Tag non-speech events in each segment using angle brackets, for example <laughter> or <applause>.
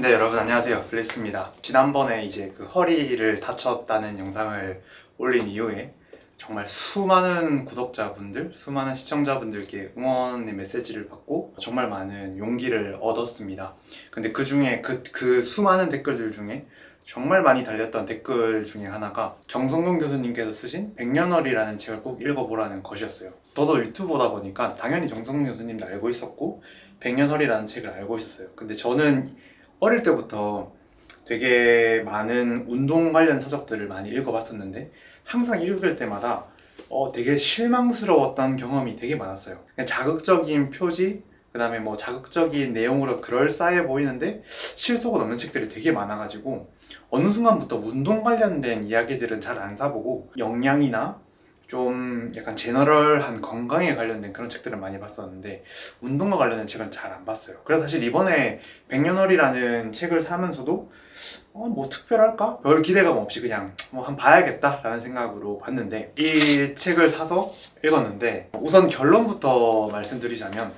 네 여러분 안녕하세요. 블리스입니다. 지난번에 이제 그 허리를 다쳤다는 영상을 올린 이후에 정말 수많은 구독자분들 수많은 시청자분들께 응원의 메시지를 받고 정말 많은 용기를 얻었습니다. 근데 그 중에 그, 그 수많은 댓글들 중에 정말 많이 달렸던 댓글 중에 하나가 정성근 교수님께서 쓰신 백년월이라는 책을 꼭 읽어보라는 것이었어요. 저도 유튜버다 보니까 당연히 정성근 교수님도 알고 있었고 백년월이라는 책을 알고 있었어요. 근데 저는 어릴 때부터 되게 많은 운동 관련 서적들을 많이 읽어봤었는데 항상 읽을 때마다 어, 되게 실망스러웠던 경험이 되게 많았어요. 자극적인 표지 그 다음에 뭐 자극적인 내용으로 그럴싸해 보이는데 실속은 없는 책들이 되게 많아가지고 어느 순간부터 운동 관련된 이야기들은 잘 안 사보고 영양이나 좀 약간 제너럴한 건강에 관련된 그런 책들을 많이 봤었는데 운동과 관련된 책은 잘 안 봤어요 그래서 사실 이번에 백년월이라는 책을 사면서도 어, 뭐 특별할까? 별 기대감 없이 그냥 뭐 한 봐야겠다 라는 생각으로 봤는데 이 책을 사서 읽었는데 우선 결론부터 말씀드리자면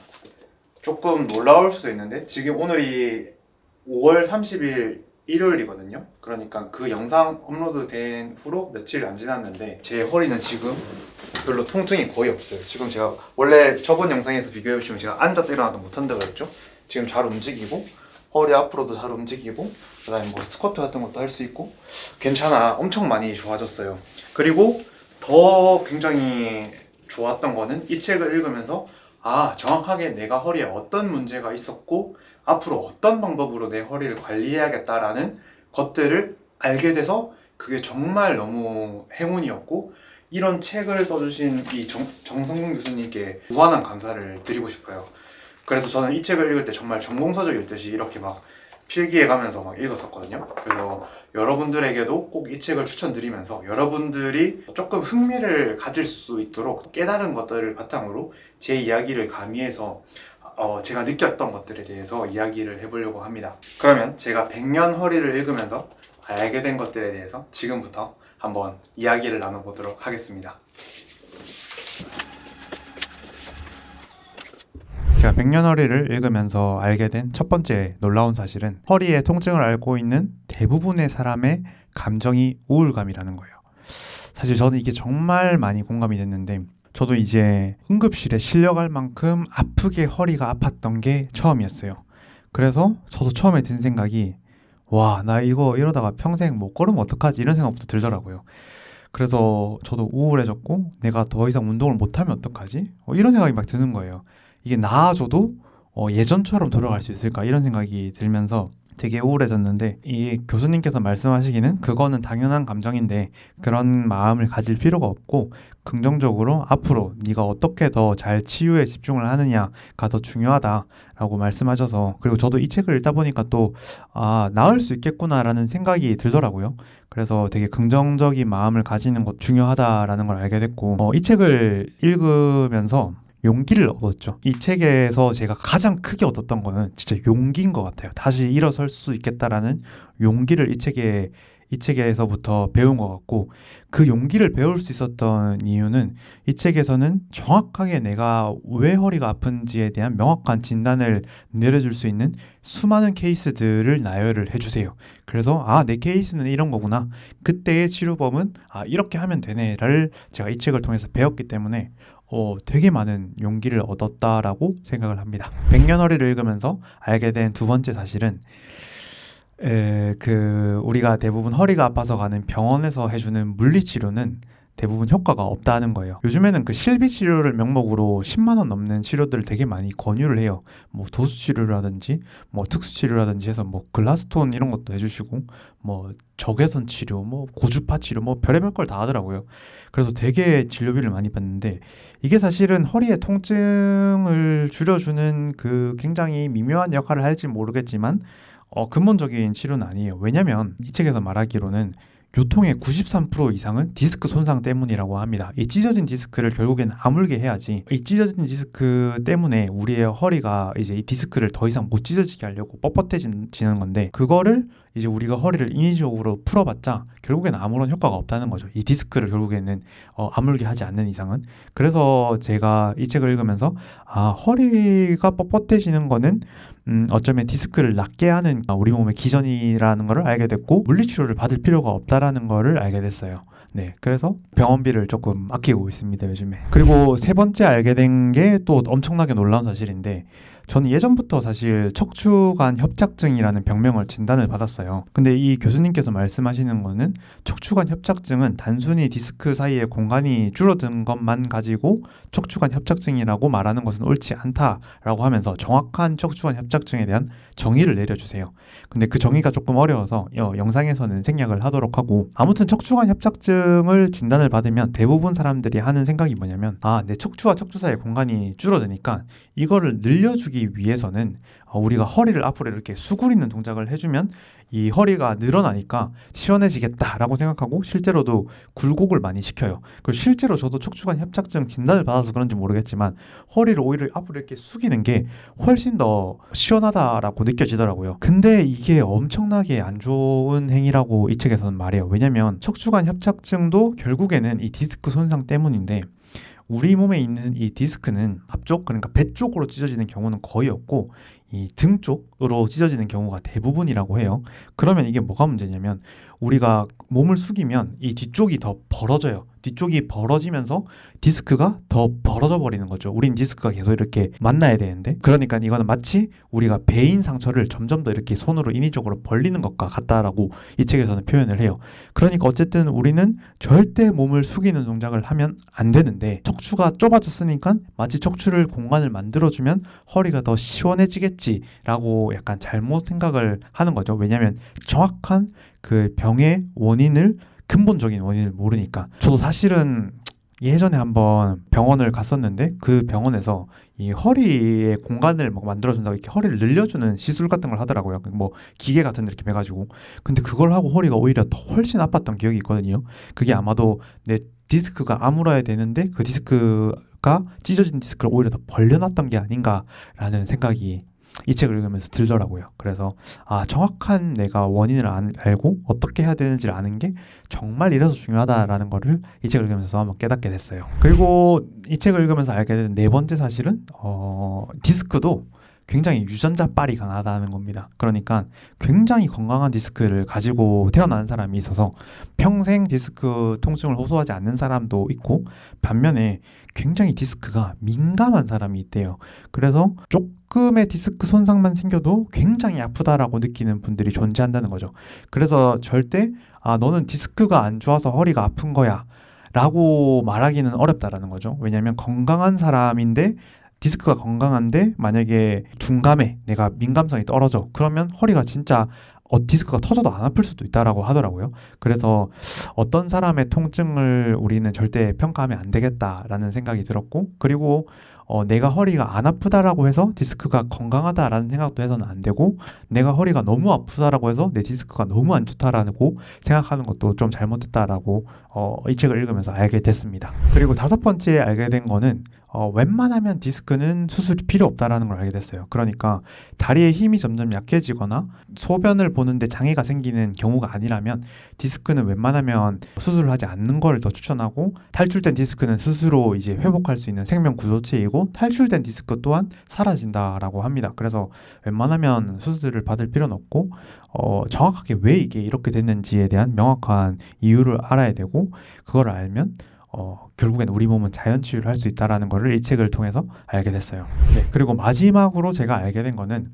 조금 놀라울 수도 있는데 지금 오늘이 5월 30일 일요일이거든요. 그러니까 그 영상 업로드 된 후로 며칠 안 지났는데 제 허리는 지금 별로 통증이 거의 없어요. 지금 제가 원래 저번 영상에서 비교해 보시면 제가 앉았다 일어나도 못한다고 그랬죠? 지금 잘 움직이고 허리 앞으로도 잘 움직이고 그 다음에 뭐 스쿼트 같은 것도 할 수 있고 괜찮아. 엄청 많이 좋아졌어요. 그리고 더 굉장히 좋았던 거는 이 책을 읽으면서 아 정확하게 내가 허리에 어떤 문제가 있었고 앞으로 어떤 방법으로 내 허리를 관리해야겠다라는 것들을 알게 돼서 그게 정말 너무 행운이었고 이런 책을 써주신 이 정, 정성근 교수님께 무한한 감사를 드리고 싶어요. 그래서 저는 이 책을 읽을 때 정말 전공서적 읽듯이 이렇게 막 필기해 가면서 막 읽었었거든요. 그래서 여러분들에게도 꼭 이 책을 추천드리면서 여러분들이 조금 흥미를 가질 수 있도록 깨달은 것들을 바탕으로 제 이야기를 가미해서 어, 제가 느꼈던 것들에 대해서 이야기를 해보려고 합니다 그러면 제가 백년 허리를 읽으면서 알게 된 것들에 대해서 지금부터 한번 이야기를 나눠보도록 하겠습니다 제가 백년허리를 읽으면서 알게 된 첫 번째 놀라운 사실은 허리의 통증을 앓고 있는 대부분의 사람의 감정이 우울감이라는 거예요. 사실 저는 이게 정말 많이 공감이 됐는데 저도 이제 응급실에 실려갈 만큼 아프게 허리가 아팠던 게 처음이었어요. 그래서 저도 처음에 든 생각이 와 나 이거 이러다가 평생 못 걸으면 어떡하지 이런 생각부터 들더라고요. 그래서 저도 우울해졌고 내가 더 이상 운동을 못하면 어떡하지? 어, 이런 생각이 막 드는 거예요. 이게 나아져도 어, 예전처럼 돌아갈 수 있을까 이런 생각이 들면서 되게 우울해졌는데 이 교수님께서 말씀하시기는 그거는 당연한 감정인데 그런 마음을 가질 필요가 없고 긍정적으로 앞으로 네가 어떻게 더 잘 치유에 집중을 하느냐가 더 중요하다라고 말씀하셔서 그리고 저도 이 책을 읽다 보니까 또 아, 나을 수 있겠구나라는 생각이 들더라고요. 그래서 되게 긍정적인 마음을 가지는 것 중요하다라는 걸 알게 됐고 어, 이 책을 읽으면서 용기를 얻었죠. 이 책에서 제가 가장 크게 얻었던 거는 진짜 용기인 것 같아요. 다시 일어설 수 있겠다라는 용기를 이 책에 이 책에서부터 배운 것 같고 그 용기를 배울 수 있었던 이유는 이 책에서는 정확하게 내가 왜 허리가 아픈지에 대한 명확한 진단을 내려줄 수 있는 수많은 케이스들을 나열을 해주세요. 그래서 아 내 케이스는 이런 거구나. 그때의 치료법은 아 이렇게 하면 되네를 제가 이 책을 통해서 배웠기 때문에 어, 되게 많은 용기를 얻었다라고 생각을 합니다. 백년허리를 읽으면서 알게 된 두 번째 사실은 에, 그 우리가 대부분 허리가 아파서 가는 병원에서 해주는 물리치료는 대부분 효과가 없다는 거예요. 요즘에는 그 실비 치료를 명목으로 10만 원 넘는 치료들을 되게 많이 권유를 해요. 뭐 도수 치료라든지 뭐 특수 치료라든지 해서 뭐 Graston 이런 것도 해주시고 뭐 적외선 치료, 뭐 고주파 치료, 뭐 별의별 걸 다 하더라고요. 그래서 되게 진료비를 많이 받는데 이게 사실은 허리의 통증을 줄여주는 그 굉장히 미묘한 역할을 할지 모르겠지만 어, 근본적인 치료는 아니에요. 왜냐면 이 책에서 말하기로는 요통의 93% 이상은 디스크 손상 때문이라고 합니다. 이 찢어진 디스크를 결국엔 아물게 해야지 이 찢어진 디스크 때문에 우리의 허리가 이제 이 디스크를 더 이상 못 찢어지게 하려고 뻣뻣해지는 건데 그거를 이제 우리가 허리를 인위적으로 풀어봤자 결국에는 아무런 효과가 없다는 거죠. 이 디스크를 결국에는 어, 아물게 하지 않는 이상은. 그래서 제가 이 책을 읽으면서 아 허리가 뻣뻣해지는 거는 음, 어쩌면 디스크를 낫게 하는 우리 몸의 기전이라는 것을 알게 됐고 물리치료를 받을 필요가 없다라는 것을 알게 됐어요. 네, 그래서 병원비를 조금 아끼고 있습니다 요즘에. 그리고 세 번째 알게 된 게 또 엄청나게 놀라운 사실인데 저는 예전부터 사실 척추관 협착증이라는 병명을 진단을 받았어요. 근데 이 교수님께서 말씀하시는 거는 척추관 협착증은 단순히 디스크 사이에 공간이 줄어든 것만 가지고 척추관 협착증이라고 말하는 것은 옳지 않다라고 하면서 정확한 척추관 협착증에 대한 정의를 내려주세요. 근데 그 정의가 조금 어려워서 영상에서는 생략을 하도록 하고 아무튼 척추관 협착증을 진단을 받으면 대부분 사람들이 하는 생각이 뭐냐면 아, 내 척추와 척추 사이의 공간이 줄어드니까 이거를 늘려주기 하기 위해서는 어, 우리가 허리를 앞으로 이렇게 수그리는 동작을 해주면 이 허리가 늘어나니까 시원해지겠다라고 생각하고 실제로도 굴곡을 많이 시켜요. 그리고 실제로 저도 척추관 협착증 진단을 받아서 그런지 모르겠지만 허리를 오히려 앞으로 이렇게 숙이는 게 훨씬 더 시원하다라고 느껴지더라고요. 근데 이게 엄청나게 안 좋은 행위라고 이 책에서는 말해요. 왜냐면 척추관 협착증도 결국에는 이 디스크 손상 때문인데 우리 몸에 있는 이 디스크는 앞쪽 그러니까 배 쪽으로 찢어지는 경우는 거의 없고 이 등 쪽으로 찢어지는 경우가 대부분이라고 해요. 그러면 이게 뭐가 문제냐면 우리가 몸을 숙이면 이 뒤쪽이 더 벌어져요. 뒤쪽이 벌어지면서 디스크가 더 벌어져 버리는 거죠. 우린 디스크가 계속 이렇게 만나야 되는데 그러니까 이거는 마치 우리가 배인 상처를 점점 더 이렇게 손으로 인위적으로 벌리는 것과 같다라고 이 책에서는 표현을 해요. 그러니까 어쨌든 우리는 절대 몸을 숙이는 동작을 하면 안 되는데 척추가 좁아졌으니까 마치 척추를 공간을 만들어주면 허리가 더 시원해지겠지 라고 약간 잘못 생각을 하는 거죠. 왜냐하면 정확한 그 병의 원인을 근본적인 원인을 모르니까 저도 사실은 예전에 한번 병원을 갔었는데 그 병원에서 이 허리에 공간을 막 만들어준다고 이렇게 허리를 늘려주는 시술 같은 걸 하더라고요. 뭐 기계 같은 데 이렇게 매가지고 근데 그걸 하고 허리가 오히려 더 훨씬 아팠던 기억이 있거든요. 그게 아마도 내 디스크가 아물어야 되는데 그 디스크가 찢어진 디스크를 오히려 더 벌려놨던 게 아닌가라는 생각이 이 책을 읽으면서 들더라고요. 그래서 아 정확한 내가 원인을 안, 알고 어떻게 해야 되는지를 아는 게 정말 이래서 중요하다라는 거를 이 책을 읽으면서 한번 깨닫게 됐어요. 그리고 이 책을 읽으면서 알게 된 네 번째 사실은 어, 디스크도 굉장히 유전자 빨이 강하다는 겁니다. 그러니까 굉장히 건강한 디스크를 가지고 태어난 사람이 있어서 평생 디스크 통증을 호소하지 않는 사람도 있고 반면에 굉장히 디스크가 민감한 사람이 있대요. 그래서 조금의 디스크 손상만 생겨도 굉장히 아프다라고 느끼는 분들이 존재한다는 거죠. 그래서 절대 아 너는 디스크가 안 좋아서 허리가 아픈 거야. 라고 말하기는 어렵다라는 거죠. 왜냐하면 건강한 사람인데 디스크가 건강한데 만약에 둔감해 내가 민감성이 떨어져 그러면 허리가 진짜 어, 디스크가 터져도 안 아플 수도 있다라고 하더라고요. 그래서 어떤 사람의 통증을 우리는 절대 평가하면 안 되겠다라는 생각이 들었고 그리고 어, 내가 허리가 안 아프다라고 해서 디스크가 건강하다라는 생각도 해서는 안 되고 내가 허리가 너무 아프다라고 해서 내 디스크가 너무 안 좋다라고 생각하는 것도 좀 잘못됐다라고 어, 이 책을 읽으면서 알게 됐습니다. 그리고 다섯 번째 알게 된 거는 어, 웬만하면 디스크는 수술이 필요 없다라는 걸 알게 됐어요. 그러니까 다리의 힘이 점점 약해지거나 소변을 보는데 장애가 생기는 경우가 아니라면 디스크는 웬만하면 수술을 하지 않는 걸 더 추천하고 탈출된 디스크는 스스로 이제 회복할 수 있는 생명 구조체이고 탈출된 디스크 또한 사라진다라고 합니다. 그래서 웬만하면 수술을 받을 필요는 없고 어, 정확하게 왜 이게 이렇게 됐는지에 대한 명확한 이유를 알아야 되고 그걸 알면 어, 결국엔 우리 몸은 자연 치유를 할 수 있다라는 것을 이 책을 통해서 알게 됐어요. 네, 그리고 마지막으로 제가 알게 된 거는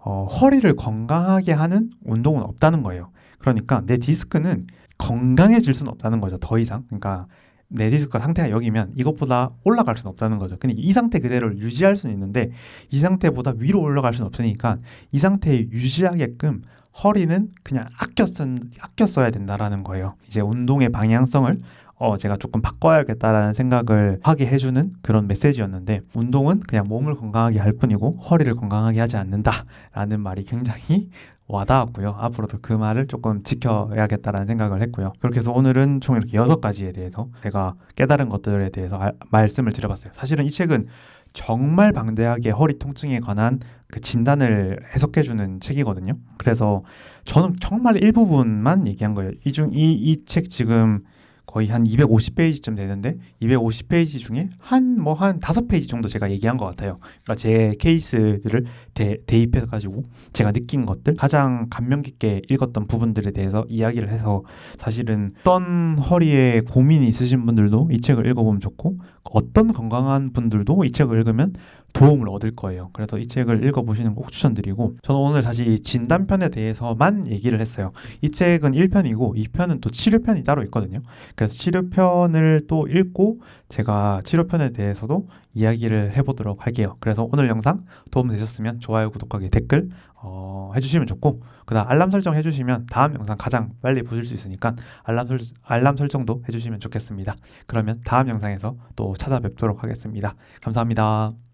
어, 허리를 건강하게 하는 운동은 없다는 거예요. 그러니까 내 디스크는 건강해질 수는 없다는 거죠. 더 이상. 그러니까 내 디스크 상태가 여기면 이것보다 올라갈 수는 없다는 거죠. 근데 이 상태 그대로를 유지할 수는 있는데 이 상태보다 위로 올라갈 수는 없으니까 이 상태에 유지하게끔 허리는 그냥 아껴 쓴 아껴 써야 된다라는 거예요. 이제 운동의 방향성을 어, 제가 조금 바꿔야겠다라는 생각을 하게 해주는 그런 메시지였는데 운동은 그냥 몸을 건강하게 할 뿐이고 허리를 건강하게 하지 않는다라는 말이 굉장히 <laughs> 와닿았고요. 앞으로도 그 말을 조금 지켜야겠다라는 생각을 했고요. 그렇게 해서 오늘은 총 이렇게 여섯 가지에 대해서 제가 깨달은 것들에 대해서 알, 말씀을 드려봤어요. 사실은 이 책은 정말 방대하게 허리 통증에 관한 그 진단을 해석해주는 책이거든요. 그래서 저는 정말 일부분만 얘기한 거예요. 이 중 이 이 책 지금 거의 한 250페이지쯤 되는데 250페이지 중에 한 뭐 한 다섯 페이지 정도 제가 얘기한 것 같아요. 그러니까 제 케이스들을 대, 대입해 가지고 제가 느낀 것들 가장 감명 깊게 읽었던 부분들에 대해서 이야기를 해서 사실은 어떤 허리에 고민이 있으신 분들도 이 책을 읽어보면 좋고 어떤 건강한 분들도 이 책을 읽으면 도움을 얻을 거예요. 그래서 이 책을 읽어보시는 거 꼭 추천드리고 저는 오늘 이 진단편에 대해서만 얘기를 했어요. 이 책은 1편이고 2편은 또 치료편이 따로 있거든요. 그래서 치료편을 또 읽고 제가 치료편에 대해서도 이야기를 해보도록 할게요. 그래서 오늘 영상 도움 되셨으면 좋아요, 구독하기, 댓글 어, 해주시면 좋고 그다음 알람 설정 해주시면 다음 영상 가장 빨리 보실 수 있으니까 알람, 설, 알람 설정도 해주시면 좋겠습니다. 그러면 다음 영상에서 또 찾아뵙도록 하겠습니다. 감사합니다.